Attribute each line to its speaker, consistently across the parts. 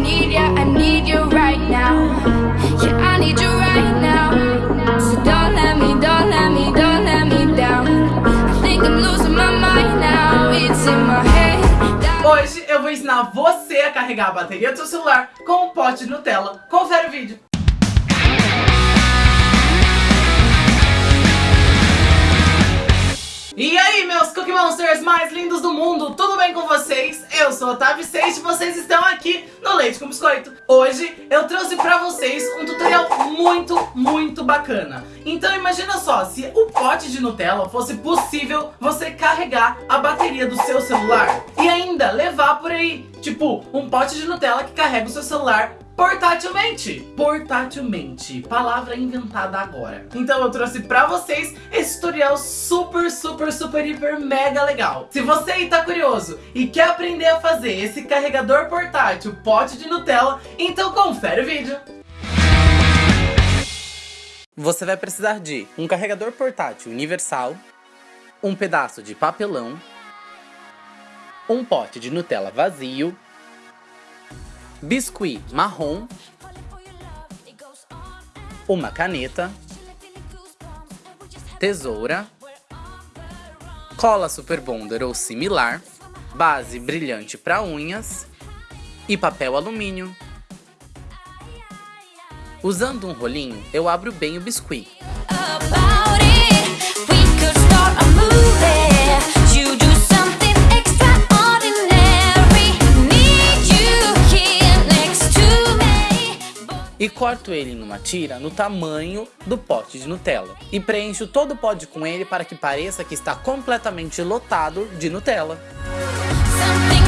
Speaker 1: need ya, I need you right now. Yeah, I need you right now. So don't let me, don't let me, don't let me down. I think I'm losing my mind now. It's in my head.
Speaker 2: Hoje eu vou ensinar você a carregar a bateria do seu celular com um pote de Nutella. Confere o vídeo. E aí, meus Cookie Monsters mais lindos do mundo, tudo bem com vocês? Eu sou Otávio Seixas e vocês estão aqui no Leite com Biscoito. Hoje eu trouxe pra vocês um tutorial muito, muito bacana. Então imagina só, se o pote de Nutella fosse possível você carregar a bateria do seu celular e ainda levar por aí, tipo, um pote de Nutella que carrega o seu celular portátilmente. Portátilmente, palavra inventada agora. Então eu trouxe pra vocês esse tutorial super, super, super, hiper, mega legal. Se você aí tá curioso e quer aprender a fazer esse carregador portátil pote de Nutella, então confere o vídeo. Você vai precisar de um carregador portátil universal, um pedaço de papelão, um pote de Nutella vazio, biscuit marrom, uma caneta, tesoura, cola super bonder ou similar, base brilhante para unhas e papel alumínio. Usando um rolinho, eu abro bem o biscuit. E corto ele numa tira no tamanho do pote de Nutella. E preencho todo o pote com ele para que pareça que está completamente lotado de Nutella.
Speaker 1: Something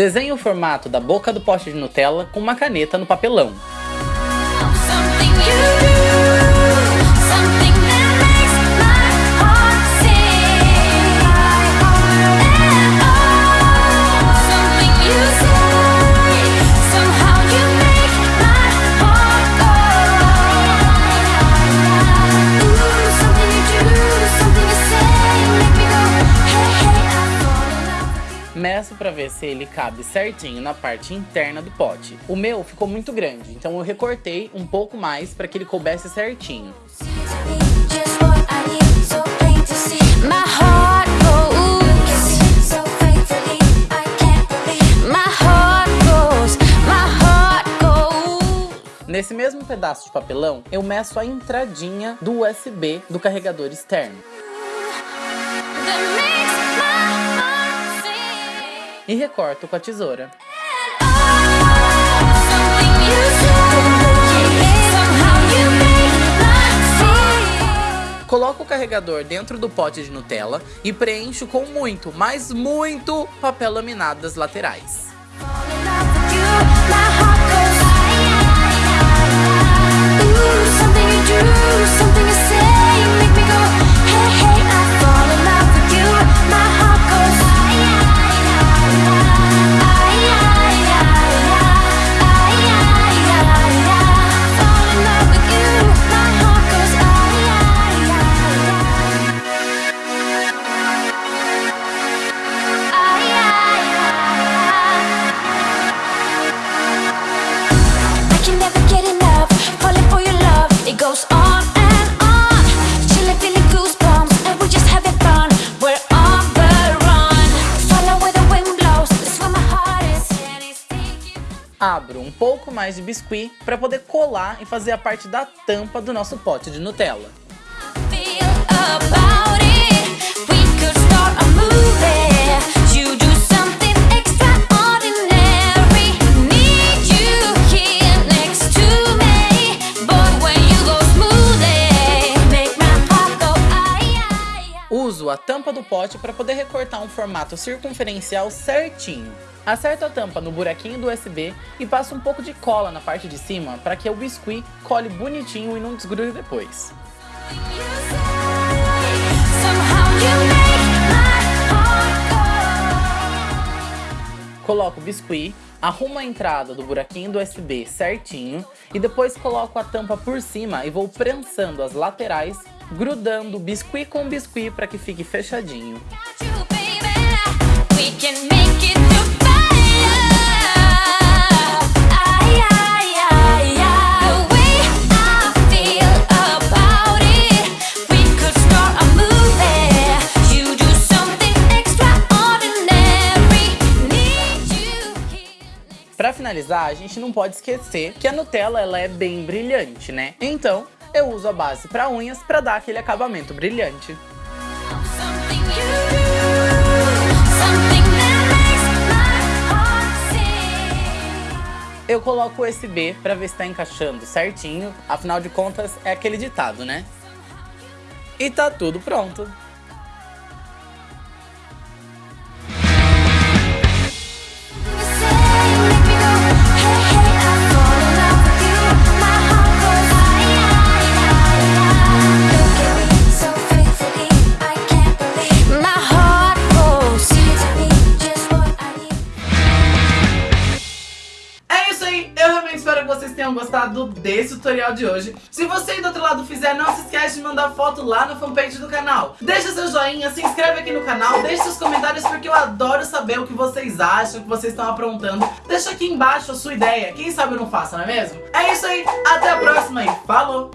Speaker 2: Desenhe o formato da boca do pote de Nutella com uma caneta no papelão. Para ver se ele cabe certinho na parte interna do pote. O meu ficou muito grande, então eu recortei um pouco mais para que ele coubesse certinho.
Speaker 1: Goes.
Speaker 2: Nesse mesmo pedaço de papelão, eu meço a entradinha do USB do carregador externo. E recorto com a tesoura. Coloco o carregador dentro do pote de Nutella e preencho com muito, mas muito papel laminado das laterais. Um pouco mais de biscuit para poder colar e fazer a parte da tampa do nosso pote de Nutella.
Speaker 1: feel tampa do pote para poder recortar um formato circunferencial certinho. Acerto a tampa no buraquinho do USB e passo um pouco de cola na parte de cima para que o biscuit cole bonitinho e não desgrude depois. Coloco o biscuit, arrumo a entrada do buraquinho do USB certinho e depois coloco a tampa por cima e vou prensando as laterais, grudando biscuit com biscuit para que fique fechadinho. Pra finalizar, a gente não pode esquecer que a Nutella ela é bem brilhante, né? Então, eu uso a base para unhas para dar aquele acabamento brilhante. Eu coloco o USB para ver se está encaixando certinho, afinal de contas é aquele ditado, né? E tá tudo pronto.
Speaker 2: Desse tutorial de hoje. Se você aí do outro lado fizer, não se esquece de mandar foto lá no fanpage do canal. Deixa seu joinha, se inscreve aqui no canal, deixa seus comentários porque eu adoro saber o que vocês acham, o que vocês estão aprontando. Deixa aqui embaixo a sua ideia, quem sabe eu não faço, não é mesmo? É isso aí, até a próxima e falou!